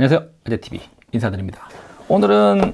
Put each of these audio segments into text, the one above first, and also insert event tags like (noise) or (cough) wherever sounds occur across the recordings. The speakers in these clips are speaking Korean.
안녕하세요. 아재TV 인사드립니다. 오늘은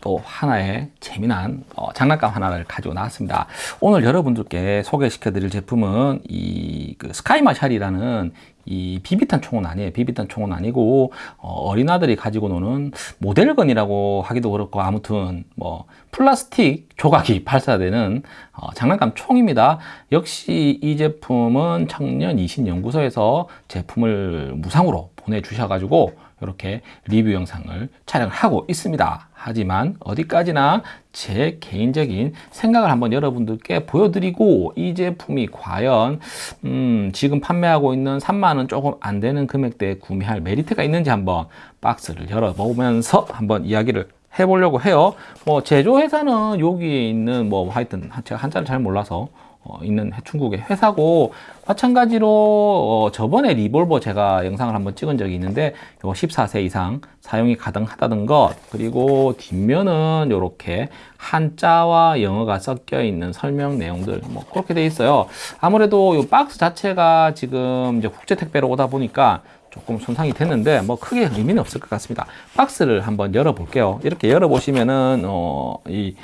또 하나의 재미난 어, 장난감 하나를 가지고 나왔습니다. 오늘 여러분들께 소개시켜 드릴 제품은 이 그 스카이마샬이라는 이 비비탄 총은 아니에요. 비비탄 총은 아니고 어, 린아들이 가지고 노는 모델건이라고 하기도 그렇고 아무튼 뭐 플라스틱 조각이 (laughs) 발사되는 어, 장난감 총입니다. 역시 이 제품은 청년 이신 연구소에서 제품을 무상으로 보내주셔 가지고 이렇게 리뷰 영상을 촬영을 하고 있습니다. 하지만 어디까지나 제 개인적인 생각을 한번 여러분들께 보여드리고 이 제품이 과연 음 지금 판매하고 있는 3만원 조금 안 되는 금액대에 구매할 메리트가 있는지 한번 박스를 열어보면서 한번 이야기를 해보려고 해요. 뭐 제조회사는 여기에 있는 뭐 하여튼 제가 한자를 잘 몰라서 어, 있는 중국의 회사고 마찬가지로 어, 저번에 리볼버 제가 영상을 한번 찍은 적이 있는데 요 14세 이상 사용이 가능하다는 것. 그리고 뒷면은 이렇게 한자와 영어가 섞여 있는 설명 내용들 뭐 그렇게 돼 있어요. 아무래도 이 박스 자체가 지금 이제 국제 택배로 오다 보니까 조금 손상이 됐는데 뭐 크게 의미는 없을 것 같습니다. 박스를 한번 열어 볼게요. 이렇게 열어 보시면은 어, 이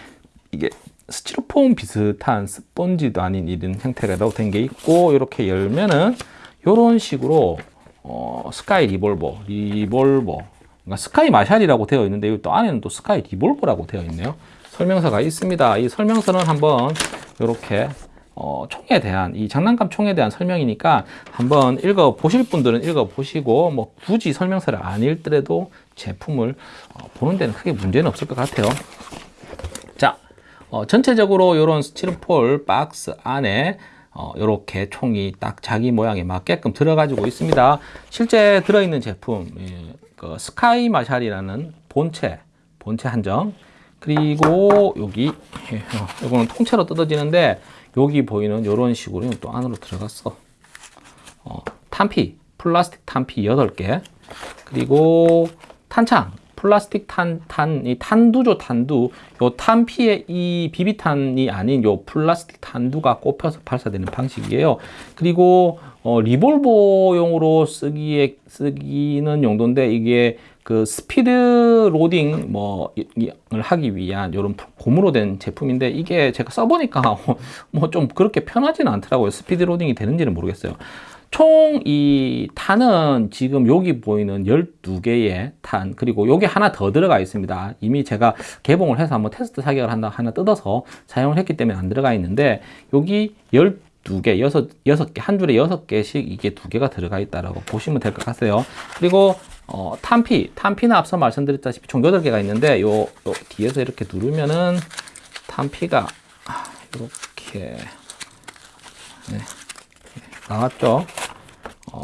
이게 스티로폼 비슷한 스펀지도 아닌 이런 형태로 된게 있고 이렇게 열면은 이런 식으로 어, 스카이 리볼버 리볼버. 그러니까 스카이 마샬이라고 되어 있는데 또 안에는 또 스카이 리볼버라고 되어 있네요. 설명서가 있습니다. 이 설명서는 한번 이렇게 어, 총에 대한 이 장난감 총에 대한 설명이니까 한번 읽어 보실 분들은 읽어 보시고 뭐 굳이 설명서를 안 읽더라도 제품을 어, 보는 데는 크게 문제는 없을 것 같아요 어, 전체적으로 이런 스티로폴 박스 안에 어, 이렇게 총이 딱 자기 모양에 맞게끔 들어가지고 있습니다. 실제 들어있는 제품 예, 그 스카이 마샬이라는 본체 본체 한정 그리고 여기 예, 이거는 통째로 뜯어지는데 여기 보이는 이런 식으로 또 안으로 들어갔어. 어, 탄피 플라스틱 탄피 8개 그리고 탄창 플라스틱 탄, 탄, 이 탄두죠, 탄두. 요 탄피에 이 비비탄이 아닌 요 플라스틱 탄두가 꼽혀서 발사되는 방식이에요. 그리고 어, 리볼버용으로 쓰기에 쓰기는 용도인데 이게 그 speed loading 뭐을 하기 위한 이런 고무로 된 제품인데 이게 제가 써보니까 (laughs) 뭐 좀 그렇게 편하지는 않더라고요. speed loading이 되는지는 모르겠어요. 총 이 탄은 지금 여기 보이는 12개의 탄 그리고 여기 하나 더 들어가 있습니다. 이미 제가 개봉을 해서 한번 테스트 사격을 한다 하나 뜯어서 사용을 했기 때문에 안 들어가 있는데 여기 12개, 6, 6개, 한 줄에 6개씩 이게 두 개가 들어가 있다라고 보시면 될 것 같아요. 그리고 어, 탄피, 탄피는 앞서 말씀드렸다시피 총 8개가 있는데 요, 요 뒤에서 이렇게 누르면은 탄피가 이렇게. 네. 나왔죠 어,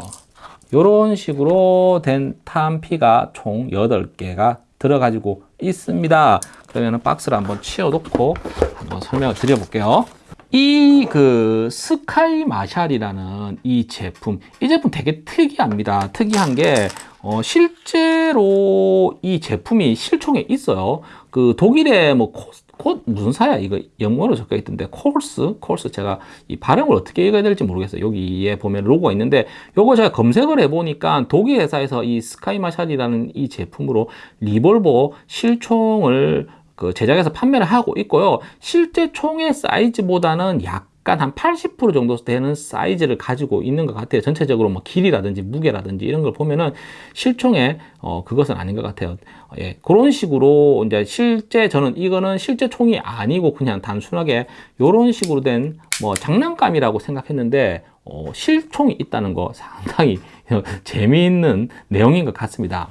이런 식으로 된 탄피가 총 8개가 들어가지고 있습니다. 그러면 박스를 한번 치워 놓고 한번 설명을 드려 볼게요. 이 그 스카이 마샬이라는 이 제품 이 제품 되게 특이합니다. 특이한 게 어, 실제로 이 제품이 실총에 있어요. 그 독일의 뭐 코스 코, 무슨 사야? 이거 영어로 적혀 있던데 콜스 콜스 제가 이 발음을 어떻게 읽어야 될지 모르겠어요. 여기에 보면 로고가 있는데 요거 제가 검색을 해 보니까 독일 회사에서 이 스카이마샬이라는 이 제품으로 리볼버 실총을 그 제작해서 판매를 하고 있고요. 실제 총의 사이즈보다는 약 약간 한 80% 정도 되는 사이즈를 가지고 있는 것 같아요. 전체적으로 뭐 길이라든지 무게라든지 이런 걸 보면은 실총에 어, 그것은 아닌 것 같아요. 예, 그런 식으로 이제 실제 저는 이거는 실제 총이 아니고 그냥 단순하게 이런 식으로 된 뭐 장난감이라고 생각했는데 어, 실총이 있다는 거 상당히 (laughs) 재미있는 내용인 것 같습니다.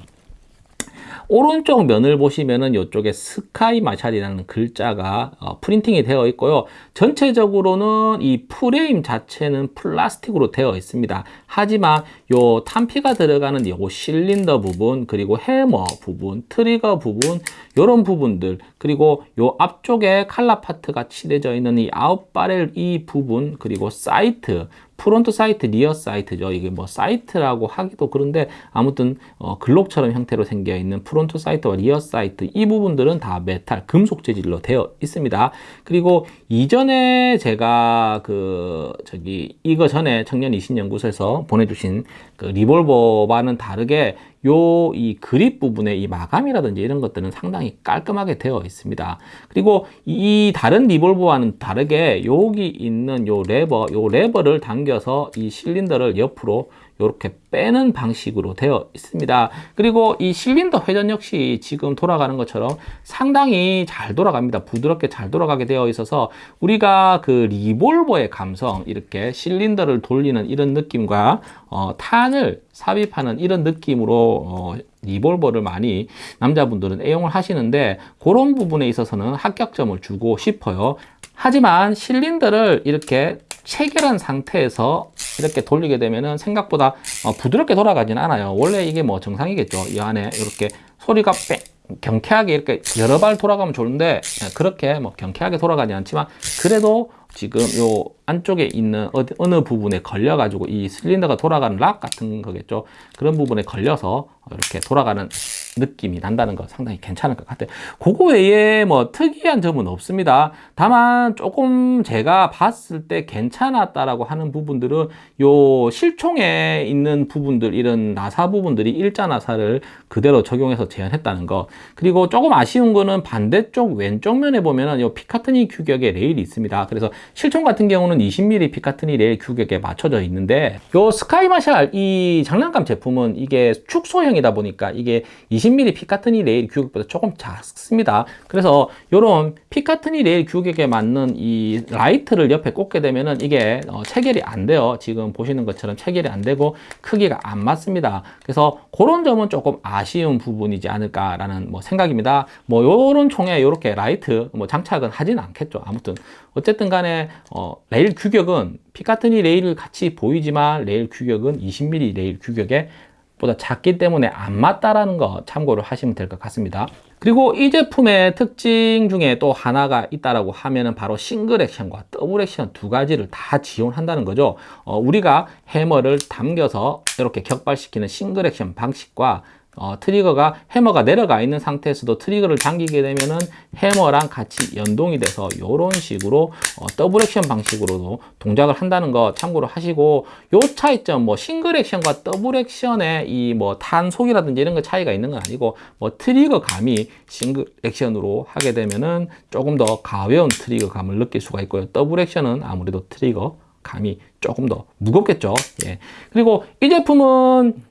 오른쪽 면을 보시면은 이쪽에 스카이 마샬이라는 글자가 어, 프린팅이 되어 있고요. 전체적으로는 이 프레임 자체는 플라스틱으로 되어 있습니다. 하지만 요 탄피가 들어가는 요 실린더 부분 그리고 해머 부분 trigger 부분 이런 부분들 그리고 요 앞쪽에 칼라 파트가 칠해져 있는 이 out barrel 이 부분 그리고 sight front sight, rear sight죠. 이게 뭐 sight라고 하기도 그런데 아무튼 어, 글록처럼 형태로 생겨 있는 front sight와 rear sight 이 부분들은 다 메탈, 금속 재질로 되어 있습니다. 그리고 이전에 제가 그 저기 이거 전에 청년 이신연구소에서 보내주신 그 리볼버와는 다르게 요 이 그립 부분의 이 마감이라든지 이런 것들은 상당히 깔끔하게 되어 있습니다. 그리고 이 다른 리볼버와는 다르게 여기 있는 요 레버, 요 레버를 당겨서 이 실린더를 옆으로 이렇게 빼는 방식으로 되어 있습니다. 그리고 이 실린더 회전 역시 지금 돌아가는 것처럼 상당히 잘 돌아갑니다. 부드럽게 잘 돌아가게 되어 있어서 우리가 그 리볼버의 감성 이렇게 실린더를 돌리는 이런 느낌과 어, 탄을 삽입하는 이런 느낌으로 어, 리볼버를 많이 남자분들은 애용을 하시는데 그런 부분에 있어서는 합격점을 주고 싶어요. 하지만 실린더를 이렇게 체결한 상태에서 이렇게 돌리게 되면은 생각보다 어, 부드럽게 돌아가진 않아요. 원래 이게 뭐 정상이겠죠. 이 안에 이렇게 소리가 뺑 경쾌하게 이렇게 여러 발 돌아가면 좋은데 예, 그렇게 뭐 경쾌하게 돌아가지 않지만 그래도 지금 요 안쪽에 있는 어디, 어느 부분에 걸려 가지고 이 실린더가 돌아가는 락 같은 거겠죠. 그런 부분에 걸려서 이렇게 돌아가는 느낌이 난다는 거 상당히 괜찮을 것 같아요. 그거 외에 뭐 특이한 점은 없습니다. 다만 조금 제가 봤을 때 괜찮았다라고 하는 부분들은 요 실총에 있는 부분들 이런 나사 부분들이 일자 나사를 그대로 적용해서 재현했다는 거 그리고 조금 아쉬운 거는 반대쪽 왼쪽 면에 보면은 요 피카트니 규격의 레일이 있습니다 그래서 실총 같은 경우는 20mm 피카트니 레일 규격에 맞춰져 있는데 요 스카이 마샬 이 장난감 제품은 이게 축소형이다 보니까 이게 20mm Picatinny 레일 규격보다 조금 작습니다. 그래서 요런 Picatinny 레일 규격에 맞는 이 라이트를 옆에 꽂게 되면은 이게 어, 체결이 안 돼요. 지금 보시는 것처럼 체결이 안 되고 크기가 안 맞습니다. 그래서 그런 점은 조금 아쉬운 부분이지 않을까라는 뭐 생각입니다. 뭐 요런 총에 요렇게 라이트 뭐 장착은 하진 않겠죠. 아무튼 어쨌든 간에 어, 레일 규격은 Picatinny 레일을 같이 보이지만 레일 규격은 20mm 레일 규격에 보다 작기 때문에 안 맞다라는 거 참고를 하시면 될 것 같습니다. 그리고 이 제품의 특징 중에 또 하나가 있다라고 하면은 바로 싱글 액션과 더블 액션 두 가지를 다 지원한다는 거죠. 어, 우리가 해머를 당겨서 이렇게 격발시키는 싱글 액션 방식과 어, 트리거가 해머가 내려가 있는 상태에서도 트리거를 당기게 되면은 해머랑 같이 연동이 돼서 이런 식으로 어, 더블 액션 방식으로도 동작을 한다는 거 참고로 하시고 요 차이점 뭐 싱글 액션과 더블 액션의 이 뭐 탄속이라든지 이런 거 차이가 있는 건 아니고 뭐 트리거 감이 싱글 액션으로 하게 되면은 조금 더 가벼운 트리거 감을 느낄 수가 있고요 더블 액션은 아무래도 트리거 감이 조금 더 무겁겠죠 예. 그리고 이 제품은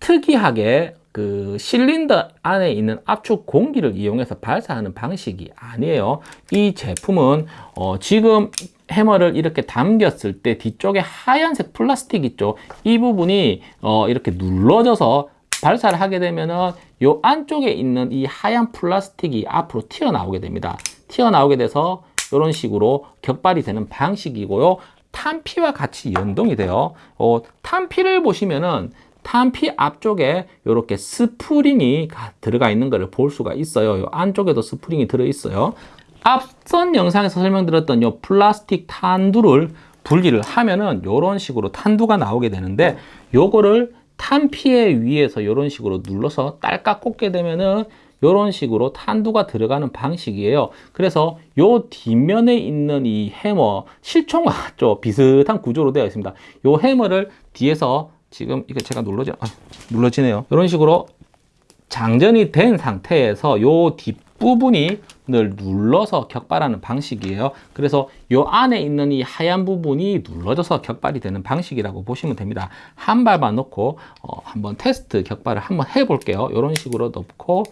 특이하게 그 실린더 안에 있는 압축 공기를 이용해서 발사하는 방식이 아니에요. 이 제품은 어 지금 해머를 이렇게 당겼을 때 뒤쪽에 하얀색 플라스틱 있죠. 이 부분이 어 이렇게 눌러져서 발사를 하게 되면은 요 안쪽에 있는 이 하얀 플라스틱이 앞으로 튀어나오게 됩니다. 튀어나오게 돼서 이런 식으로 격발이 되는 방식이고요. 탄피와 같이 연동이 돼요. 어, 탄피를 보시면은 탄피 앞쪽에 이렇게 스프링이 들어가 있는 것을 볼 수가 있어요. 요 안쪽에도 스프링이 들어 있어요. 앞선 영상에서 설명드렸던 요 플라스틱 탄두를 분리를 하면은 이런 식으로 탄두가 나오게 되는데 요거를 탄피에 위에서 이런 식으로 눌러서 딸깍 꽂게 되면은 이런 식으로 탄두가 들어가는 방식이에요. 그래서 요 뒷면에 있는 이 해머 실총과 (laughs) 좀 비슷한 구조로 되어 있습니다. 요 해머를 뒤에서 지금 이거 제가 눌러지 아, 눌러지네요. 이런 식으로 장전이 된 상태에서 요 뒷부분이 늘 눌러서 격발하는 방식이에요. 그래서 요 안에 있는 이 하얀 부분이 눌러져서 격발이 되는 방식이라고 보시면 됩니다. 한 발만 놓고 어, 한번 테스트 격발을 한번 해 볼게요. 이런 식으로 넣고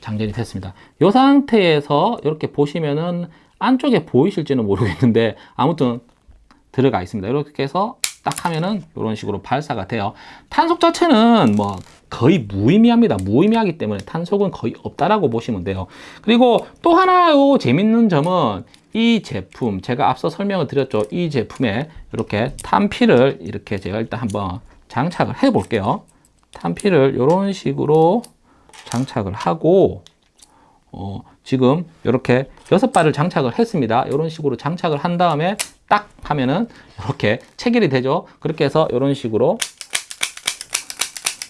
장전이 됐습니다. 이 상태에서 이렇게 보시면은 안쪽에 보이실지는 모르겠는데 아무튼 들어가 있습니다. 이렇게 해서 딱 하면은 이런 식으로 발사가 돼요. 탄속 자체는 뭐 거의 무의미합니다. 무의미하기 때문에 탄속은 거의 없다라고 보시면 돼요. 그리고 또 하나 요 재밌는 점은 이 제품 제가 앞서 설명을 드렸죠. 이 제품에 이렇게 탄피를 이렇게 제가 일단 한번 장착을 해 볼게요. 탄피를 이런 식으로 장착을 하고 어, 지금 이렇게 여섯 발을 장착을 했습니다. 이런 식으로 장착을 한 다음에 딱 하면은 이렇게 체결이 되죠. 그렇게 해서 이런 식으로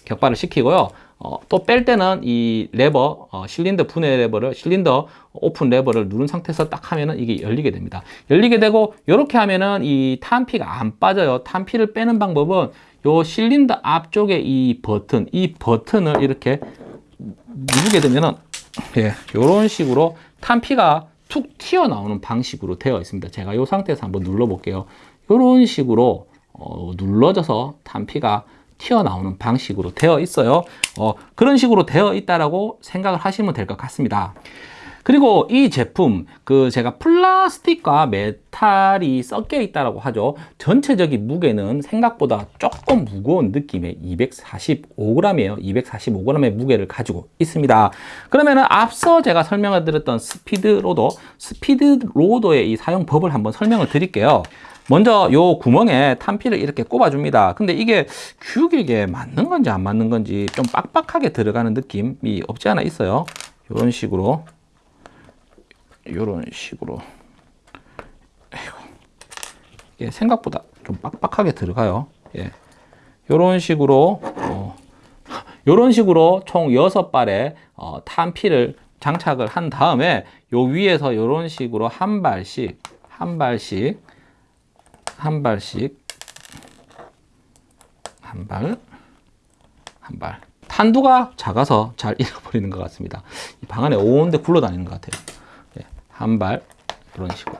격발을 시키고요. 어, 또 뺄 때는 이 레버, 어, 실린더 분해 레버를, 실린더 오픈 레버를 누른 상태에서 딱 하면은 이게 열리게 됩니다. 열리게 되고, 이렇게 하면은 이 탄피가 안 빠져요. 탄피를 빼는 방법은 요 실린더 앞쪽에 이 버튼, 이 버튼을 이렇게 누르게 되면은, 예, 요런 식으로 탄피가 툭 튀어나오는 방식으로 되어 있습니다. 제가 이 상태에서 한번 눌러볼게요. 이런 식으로 어, 눌러져서 탄피가 튀어나오는 방식으로 되어 있어요. 어, 그런 식으로 되어 있다라고 생각을 하시면 될 것 같습니다. 그리고 이 제품 그 제가 플라스틱과 메탈이 섞여 있다라고 하죠. 전체적인 무게는 생각보다 조금 무거운 느낌의 245g이에요. 245g의 무게를 가지고 있습니다. 그러면은 앞서 제가 설명을 드렸던 스피드 로더, 스피드 로더의 이 사용법을 한번 설명을 드릴게요. 먼저 요 구멍에 탄피를 이렇게 꼽아줍니다. 근데 이게 규격에 맞는 건지 안 맞는 건지 좀 빡빡하게 들어가는 느낌이 없지 않아 있어요. 이런 식으로 이런 식으로 예, 생각보다 좀 빡빡하게 들어가요. 예. 이런 식으로 어, 이런 식으로 총 6발의 어, 탄피를 장착을 한 다음에 요 위에서 이런 식으로 한 발씩 한 발씩 한 발씩 한 발, 한 발. 탄두가 작아서 잘 (laughs) 잃어버리는 것 같습니다. 이방 안에 온데 굴러다니는 것 같아요. 예, 한 발, 이런 식으로.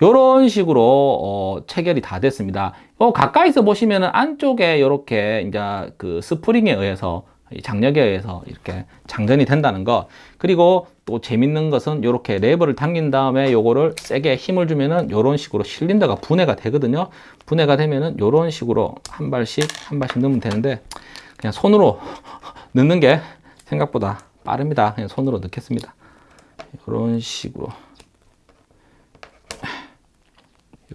이런 식으로 어, 체결이 다 됐습니다. 어, 가까이서 보시면은 안쪽에 이렇게 이제 그 스프링에 의해서 장력에 의해서 이렇게 장전이 된다는 거 그리고 또 재밌는 것은 이렇게 레버를 당긴 다음에 요거를 세게 힘을 주면은 이런 식으로 실린더가 분해가 되거든요 분해가 되면은 이런 식으로 한 발씩 한 발씩 넣으면 되는데 그냥 손으로 (laughs) 넣는 게 생각보다 빠릅니다 그냥 손으로 넣겠습니다 이런 식으로.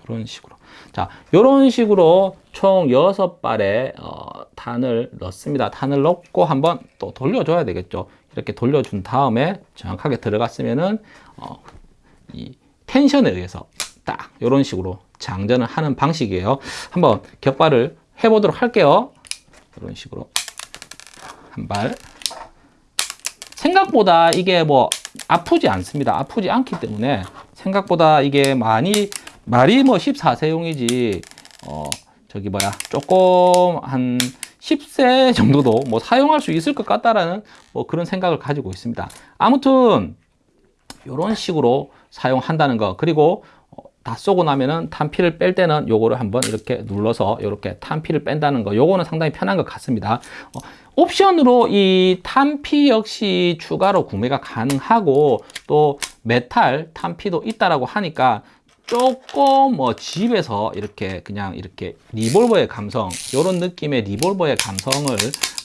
이런 식으로. 자 이런 식으로 총 6발의 어, 탄을 넣습니다. 탄을 넣고 한번 또 돌려줘야 되겠죠. 이렇게 돌려준 다음에 정확하게 들어갔으면은 어, 이 텐션에 의해서 딱 이런 식으로 장전을 하는 방식이에요. 한번 격발을 해 보도록 할게요. 이런 식으로. 한 발. 생각보다 이게 뭐 아프지 않습니다. 아프지 않기 때문에 생각보다 이게 많이 말이 뭐 14세용이지 어 저기 뭐야 조금 한 10세 정도도 뭐 사용할 수 있을 것 같다라는 뭐 그런 생각을 가지고 있습니다. 아무튼 이런 식으로 사용한다는 거. 그리고 어, 다 쏘고 나면은 탄피를 뺄 때는 요거를 한번 이렇게 눌러서 이렇게 탄피를 뺀다는 거. 요거는 상당히 편한 것 같습니다. 어, 옵션으로 이 탄피 역시 추가로 구매가 가능하고 또 메탈 탄피도 있다라고 하니까 조금 뭐 집에서 이렇게 그냥 이렇게 리볼버의 감성 이런 느낌의 리볼버의 감성을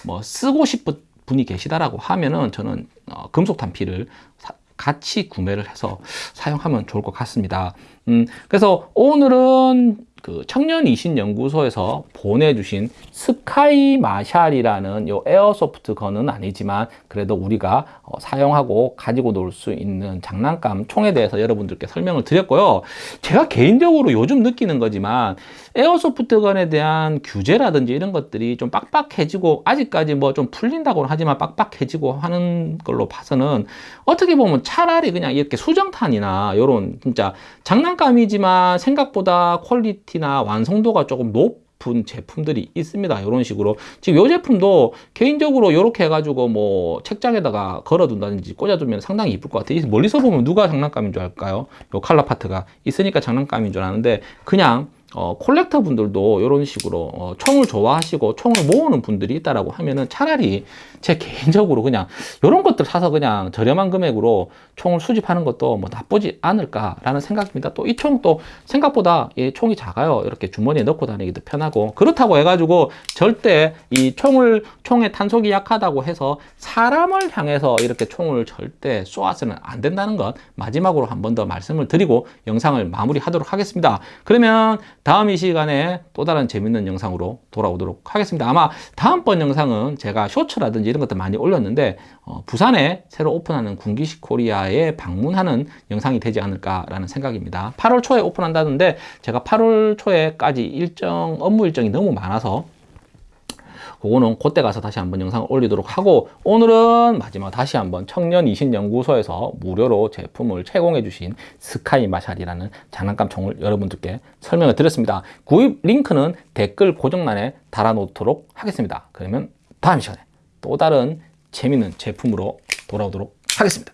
뭐 쓰고 싶은 분이 계시다라고 하면은 저는 어, 금속 탄피를 사, 같이 구매를 해서 사용하면 좋을 것 같습니다. 음, 그래서 오늘은 그 청년 이신 연구소에서 보내주신 스카이 마샬이라는 요 에어소프트 건은 아니지만 그래도 우리가 어, 사용하고 가지고 놀 수 있는 장난감 총에 대해서 여러분들께 설명을 드렸고요. 제가 개인적으로 요즘 느끼는 거지만 airsoft gun에 대한 규제라든지 이런 것들이 좀 빡빡해지고 아직까지 뭐 좀 풀린다고는 하지만 빡빡해지고 하는 걸로 봐서는 어떻게 보면 차라리 그냥 이렇게 수정탄이나 요런 진짜 장난감이지만 생각보다 quality나 완성도가 조금 높은 제품들이 있습니다. 이런 식으로 지금 이 제품도 개인적으로 이렇게 해가지고 뭐 책장에다가 걸어둔다든지 꽂아두면 상당히 이쁠 것 같아요. 멀리서 보면 누가 장난감인 줄 알까요? 요 칼라 파트가 있으니까 장난감인 줄 아는데 그냥 어, 콜렉터 분들도 이런 식으로 어, 총을 좋아하시고 총을 모으는 분들이 있다라고 하면은 차라리 제 개인적으로 그냥 이런 것들 사서 그냥 저렴한 금액으로 총을 수집하는 것도 뭐 나쁘지 않을까라는 생각입니다. 또 이 총도 생각보다 이 총이 작아요. 이렇게 주머니에 넣고 다니기도 편하고 그렇다고 해가지고 절대 이 총을 총의 탄속이 약하다고 해서 사람을 향해서 이렇게 총을 절대 쏘아서는 안 된다는 것 마지막으로 한 번 더 말씀을 드리고 영상을 마무리하도록 하겠습니다. 그러면 다음 이 시간에 또 다른 재밌는 영상으로 돌아오도록 하겠습니다. 아마 다음번 영상은 제가 쇼츠라든지 이런 것들 많이 올렸는데 어, 부산에 새로 오픈하는 군기식 코리아에 방문하는 영상이 되지 않을까라는 생각입니다. 8월 초에 오픈한다는데 제가 8월 초에까지 일정 업무 일정이 너무 많아서 그거는 그때 가서 다시 한번 영상을 올리도록 하고 오늘은 마지막 다시 한번 청년 이신연구소에서 무료로 제품을 제공해 주신 스카이 마샬이라는 장난감 총을 여러분들께 설명을 드렸습니다. 구입 링크는 댓글 고정란에 달아놓도록 하겠습니다. 그러면 다음 시간에 또 다른 재밌는 제품으로 돌아오도록 하겠습니다.